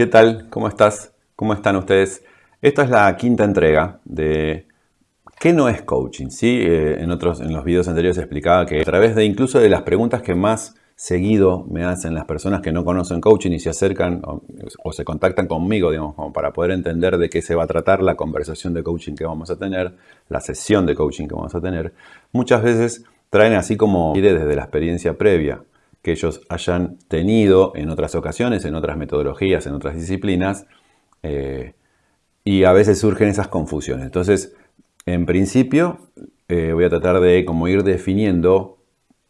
¿Qué tal? ¿Cómo estás? ¿Cómo están ustedes? Esta es la quinta entrega de ¿Qué no es coaching? ¿Sí? Eh, en, otros, en los videos anteriores explicaba que a través de incluso de las preguntas que más seguido me hacen las personas que no conocen coaching y se acercan o, se contactan conmigo, digamos, como para poder entender de qué se va a tratar la conversación de coaching que vamos a tener, la sesión de coaching que vamos a tener, muchas veces traen así como desde la experiencia previa que ellos hayan tenido en otras ocasiones, en otras metodologías, en otras disciplinas, eh, y a veces surgen esas confusiones. Entonces, en principio, eh, voy a tratar de como ir definiendo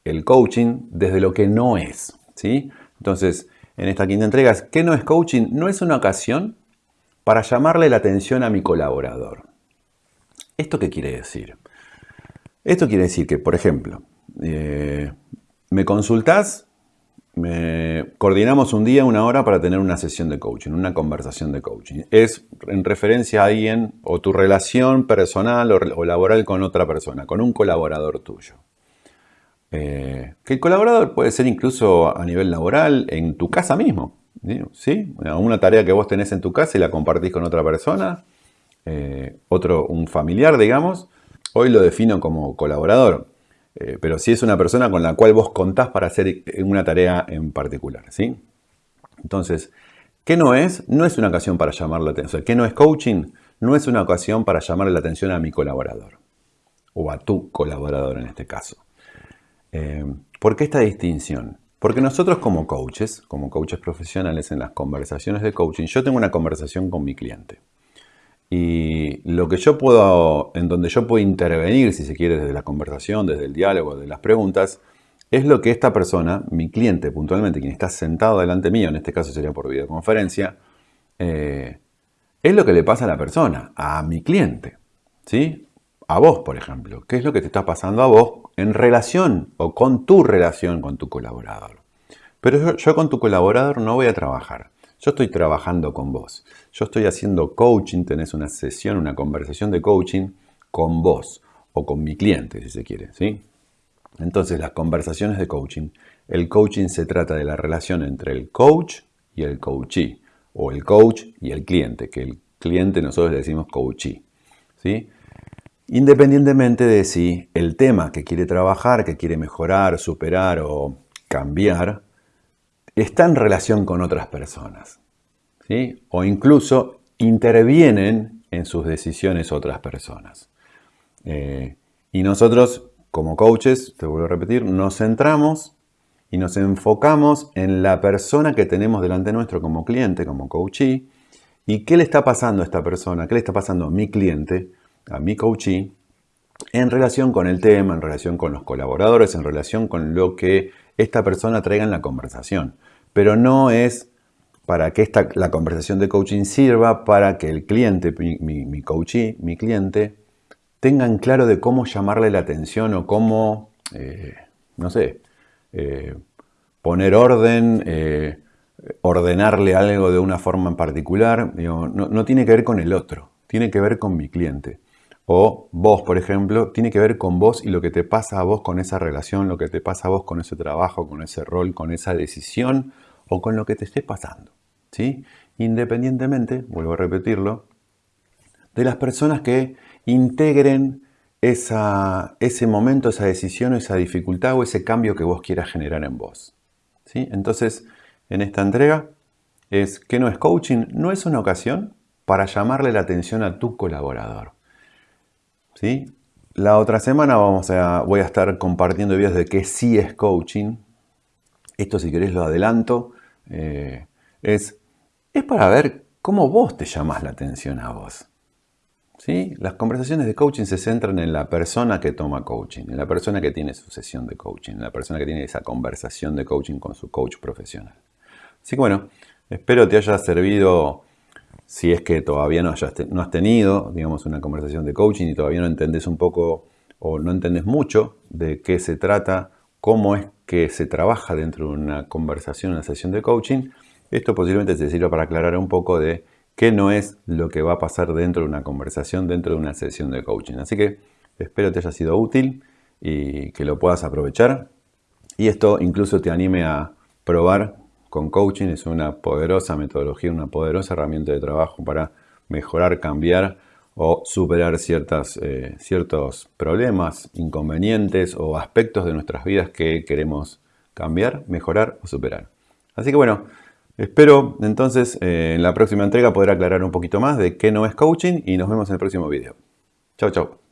el coaching desde lo que no es. ¿sí? Entonces, en esta quinta entrega, ¿qué no es coaching? No es una ocasión para llamarle la atención a mi colaborador. ¿Esto qué quiere decir? Esto quiere decir que, por ejemplo, eh, me consultás, me coordinamos un día, una hora para tener una sesión de coaching, una conversación de coaching. Es en referencia a alguien o tu relación personal o, laboral con otra persona, con un colaborador tuyo. Eh, que el colaborador puede ser incluso a nivel laboral en tu casa mismo. ¿sí? Una tarea que vos tenés en tu casa y la compartís con otra persona, eh, otro, un familiar, digamos. Hoy lo defino como colaborador. Eh, pero si es una persona con la cual vos contás para hacer una tarea en particular. ¿sí? Entonces, ¿qué no es? No es una ocasión para llamar la atención. ¿Qué no es coaching? No es una ocasión para llamarle la atención a mi colaborador. O a tu colaborador en este caso. Eh, ¿Por qué esta distinción? Porque nosotros como coaches, como coaches profesionales en las conversaciones de coaching, yo tengo una conversación con mi cliente. Y lo que yo puedo, en donde yo puedo intervenir, si se quiere, desde la conversación, desde el diálogo, de las preguntas, es lo que esta persona, mi cliente puntualmente, quien está sentado delante mío, en este caso sería por videoconferencia, eh, es lo que le pasa a la persona, a mi cliente, ¿sí? A vos, por ejemplo. ¿Qué es lo que te está pasando a vos en relación o con tu relación con tu colaborador? Pero yo con tu colaborador no voy a trabajar. Yo estoy trabajando con vos. Yo estoy haciendo coaching, tenés una sesión, una conversación de coaching con vos o con mi cliente, si se quiere, ¿sí? Entonces, las conversaciones de coaching, el coaching se trata de la relación entre el coach y el coachee, o el coach y el cliente, que el cliente nosotros le decimos coachee, ¿sí? Independientemente de si el tema que quiere trabajar, que quiere mejorar, superar o cambiar, está en relación con otras personas. ¿sí? O incluso intervienen en sus decisiones otras personas. Eh, y nosotros, como coaches, te vuelvo a repetir, nos centramos y nos enfocamos en la persona que tenemos delante nuestro como cliente, como coachee, y qué le está pasando a esta persona, qué le está pasando a mi cliente, a mi coachee, en relación con el tema, en relación con los colaboradores, en relación con lo que esta persona traiga en la conversación. Pero no es para que esta, la conversación de coaching sirva para que el cliente, mi, mi, coachee, mi cliente, tengan claro de cómo llamarle la atención o cómo, eh, no sé, eh, poner orden, eh, ordenarle algo de una forma en particular. no, no tiene que ver con el otro, tiene que ver con mi cliente. O vos, por ejemplo, tiene que ver con vos y lo que te pasa a vos con esa relación, lo que te pasa a vos con ese trabajo, con ese rol, con esa decisión o con lo que te esté pasando. ¿sí? Independientemente, vuelvo a repetirlo, de las personas que integren ese momento, esa decisión, esa dificultad o ese cambio que vos quieras generar en vos. ¿sí? Entonces, en esta entrega es que no es coaching, no es una ocasión para llamarle la atención a tu colaborador. La otra semana vamos a, voy a estar compartiendo videos de qué sí es coaching. Esto si querés lo adelanto. Eh, es, es para ver cómo vos te llamas la atención a vos. ¿Sí? Las conversaciones de coaching se centran en la persona que toma coaching, en la persona que tiene su sesión de coaching, en la persona que tiene esa conversación de coaching con su coach profesional. Así que bueno, espero te haya servido si es que todavía no, has tenido, digamos, una conversación de coaching y todavía no entendés un poco o no entendés mucho de qué se trata, cómo es que se trabaja dentro de una conversación, una sesión de coaching, esto posiblemente te sirva para aclarar un poco de qué no es lo que va a pasar dentro de una conversación, dentro de una sesión de coaching. Así que espero te haya sido útil y que lo puedas aprovechar. Y esto incluso te anime a probar con coaching. Es una poderosa metodología, una poderosa herramienta de trabajo para mejorar, cambiar o superar ciertas, eh, ciertos problemas, inconvenientes o aspectos de nuestras vidas que queremos cambiar, mejorar o superar. Así que bueno, espero entonces eh, en la próxima entrega poder aclarar un poquito más de qué no es coaching y nos vemos en el próximo video. Chao, chao.